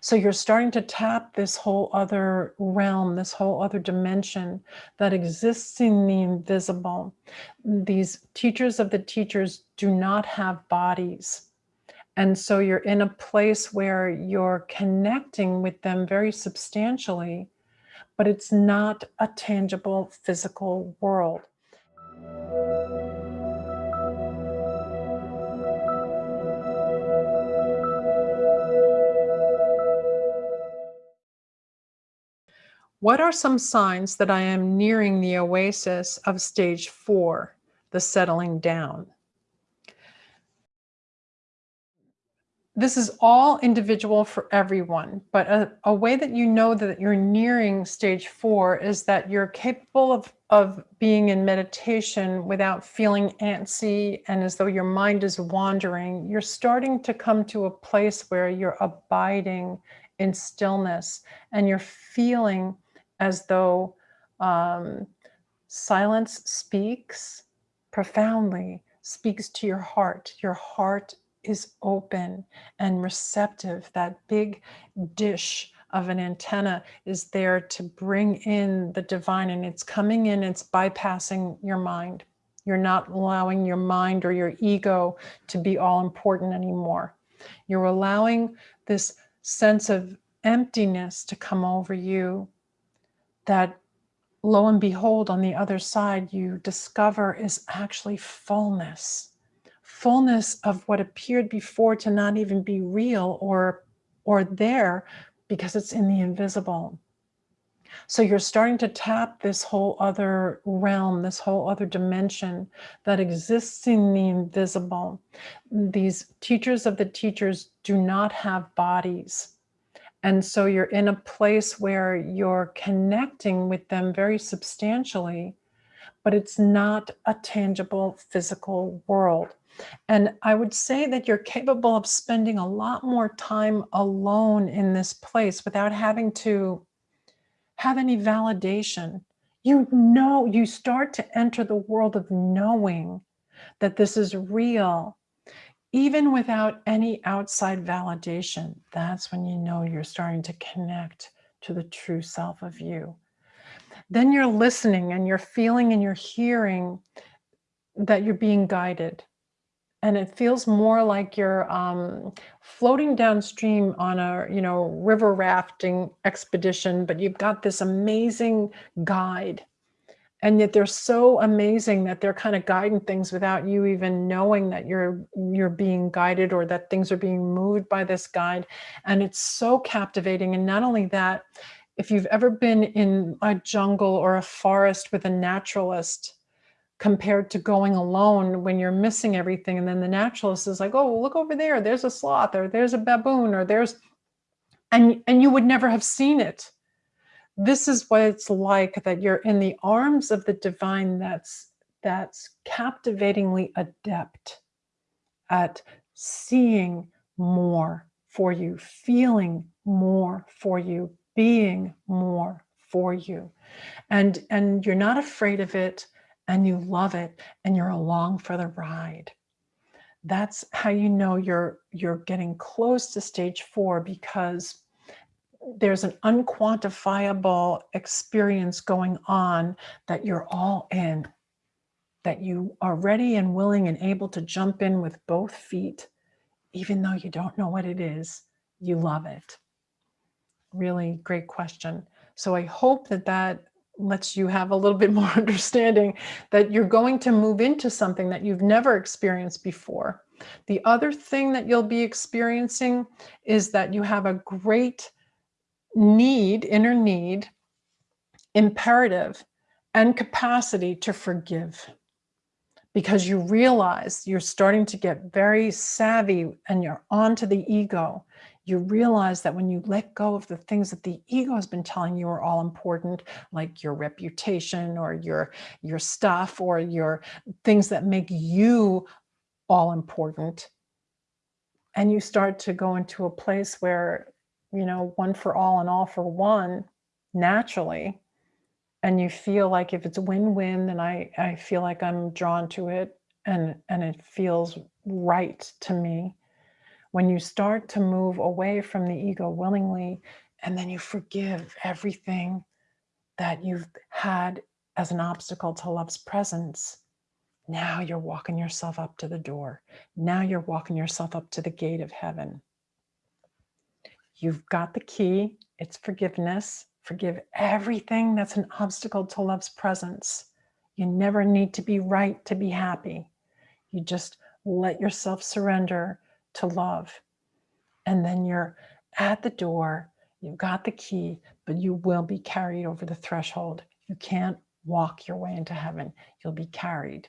So you're starting to tap this whole other realm, this whole other dimension that exists in the invisible. These teachers of the teachers do not have bodies. And so you're in a place where you're connecting with them very substantially, but it's not a tangible physical world. What are some signs that I am nearing the oasis of stage four, the settling down? This is all individual for everyone, but a, a, way that you know that you're nearing stage four is that you're capable of, of being in meditation without feeling antsy and as though your mind is wandering. You're starting to come to a place where you're abiding in stillness and you're feeling as though um, silence speaks profoundly, speaks to your heart. Your heart is open and receptive. That big dish of an antenna is there to bring in the divine and it's coming in, it's bypassing your mind. You're not allowing your mind or your ego to be all important anymore. You're allowing this sense of emptiness to come over you that lo and behold, on the other side, you discover is actually fullness, fullness of what appeared before to not even be real or, or there because it's in the invisible. So you're starting to tap this whole other realm, this whole other dimension that exists in the invisible. These teachers of the teachers do not have bodies. And so you're in a place where you're connecting with them very substantially, but it's not a tangible physical world. And I would say that you're capable of spending a lot more time alone in this place without having to have any validation. You know, you start to enter the world of knowing that this is real even without any outside validation, that's when you know you're starting to connect to the true self of you. Then you're listening and you're feeling and you're hearing that you're being guided. And it feels more like you're um, floating downstream on a, you know, river rafting expedition, but you've got this amazing guide and yet they're so amazing that they're kind of guiding things without you even knowing that you're you're being guided or that things are being moved by this guide. And it's so captivating. And not only that if you've ever been in a jungle or a forest with a naturalist compared to going alone when you're missing everything and then the naturalist is like oh look over there. There's a sloth or there's a baboon or there's and and you would never have seen it this is what it's like that you're in the arms of the divine that's that's captivatingly adept at seeing more for you, feeling more for you, being more for you. And, and you're not afraid of it and you love it and you're along for the ride. That's how you know you're, you're getting close to stage four because there's an unquantifiable experience going on that you're all in, that you are ready and willing and able to jump in with both feet, even though you don't know what it is, you love it. Really great question. So I hope that that lets you have a little bit more understanding that you're going to move into something that you've never experienced before. The other thing that you'll be experiencing is that you have a great need, inner need, imperative, and capacity to forgive. Because you realize you're starting to get very savvy and you're onto the ego. You realize that when you let go of the things that the ego has been telling you are all important, like your reputation or your, your stuff or your things that make you all important, and you start to go into a place where you know, one for all and all for one naturally. And you feel like if it's win-win, then I, I feel like I'm drawn to it and, and it feels right to me. When you start to move away from the ego willingly, and then you forgive everything that you've had as an obstacle to love's presence, now you're walking yourself up to the door. Now you're walking yourself up to the gate of heaven. You've got the key. It's forgiveness. Forgive everything that's an obstacle to love's presence. You never need to be right to be happy. You just let yourself surrender to love. And then you're at the door, you've got the key, but you will be carried over the threshold. You can't walk your way into heaven. You'll be carried.